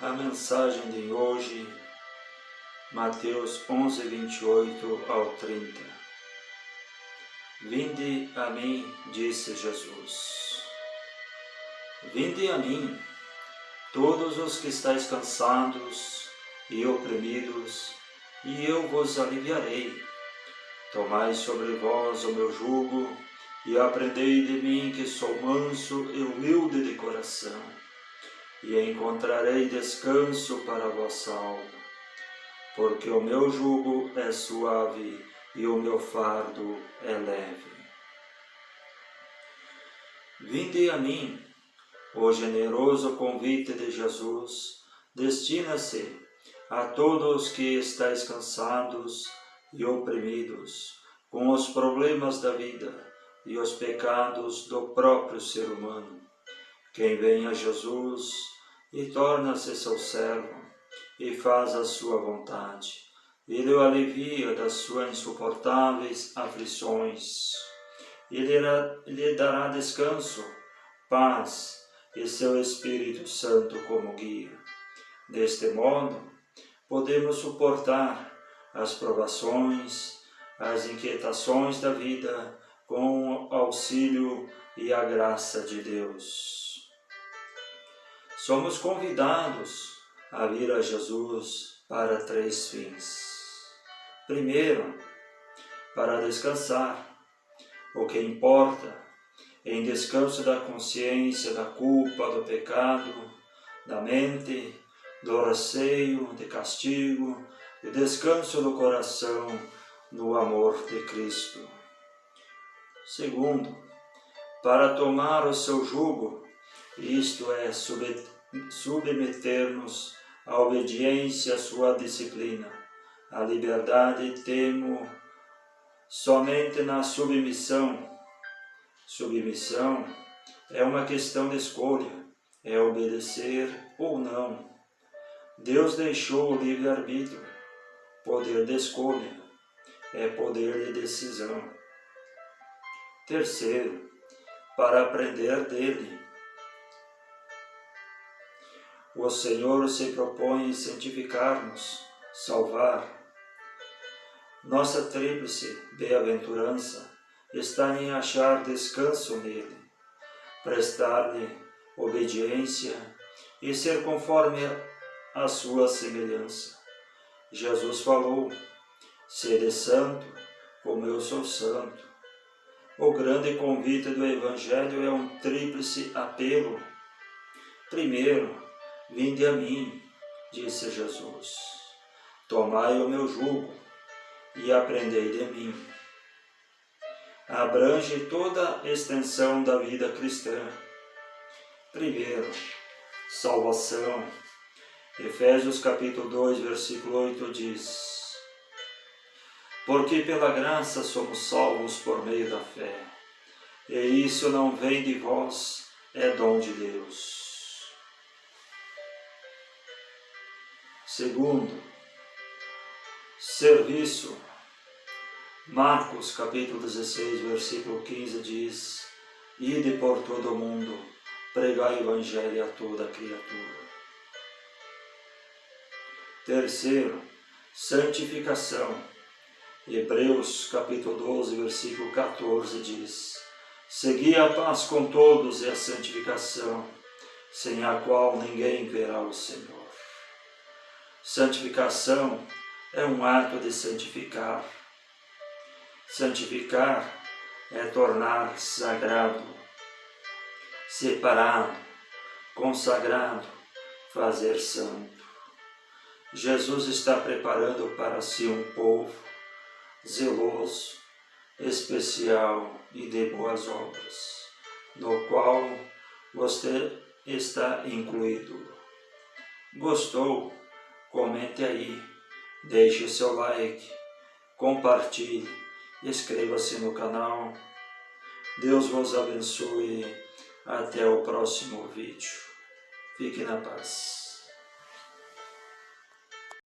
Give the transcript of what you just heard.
A mensagem de hoje, Mateus 11, 28 ao 30. Vinde a mim, disse Jesus. Vinde a mim, todos os que estáis cansados e oprimidos, e eu vos aliviarei. Tomai sobre vós o meu jugo, e aprendei de mim que sou manso e humilde de coração e encontrarei descanso para a vossa alma, porque o meu jugo é suave e o meu fardo é leve. Vinde a mim, o generoso convite de Jesus destina-se a todos que estáis cansados e oprimidos com os problemas da vida e os pecados do próprio ser humano. Quem vem a Jesus e torna-se seu servo, e faz a sua vontade. Ele o alivia das suas insuportáveis aflições. Ele lhe dará descanso, paz e seu Espírito Santo como guia. Deste modo, podemos suportar as provações, as inquietações da vida com o auxílio e a graça de Deus somos convidados a vir a Jesus para três fins. Primeiro, para descansar, o que importa, em descanso da consciência, da culpa, do pecado, da mente, do receio, de castigo, e descanso do coração no amor de Cristo. Segundo, para tomar o seu jugo, isto é, submeter-nos à obediência à sua disciplina. A liberdade temo somente na submissão. Submissão é uma questão de escolha, é obedecer ou não. Deus deixou o livre-arbítrio, poder de escolha, é poder de decisão. Terceiro, para aprender dele, o Senhor se propõe santificar-nos, salvar. Nossa tríplice bem-aventurança está em achar descanso nele, prestar-lhe obediência e ser conforme a sua semelhança. Jesus falou, sede santo, como eu sou santo. O grande convite do Evangelho é um tríplice apelo. Primeiro, Vinde a mim, disse Jesus, tomai o meu jugo e aprendei de mim. Abrange toda a extensão da vida cristã. Primeiro, salvação. Efésios capítulo 2, versículo 8 diz, Porque pela graça somos salvos por meio da fé, e isso não vem de vós, é dom de Deus Segundo, serviço. Marcos capítulo 16, versículo 15 diz, Ide por todo o mundo, pregai o Evangelho a toda criatura. Terceiro, santificação. Hebreus capítulo 12, versículo 14 diz, Segui a paz com todos e a santificação, sem a qual ninguém verá o Senhor. Santificação é um ato de santificar. Santificar é tornar sagrado, separado, consagrado, fazer santo. Jesus está preparando para si um povo zeloso, especial e de boas obras, no qual você está incluído. Gostou? Comente aí, deixe o seu like, compartilhe, inscreva-se no canal. Deus vos abençoe. Até o próximo vídeo. Fique na paz.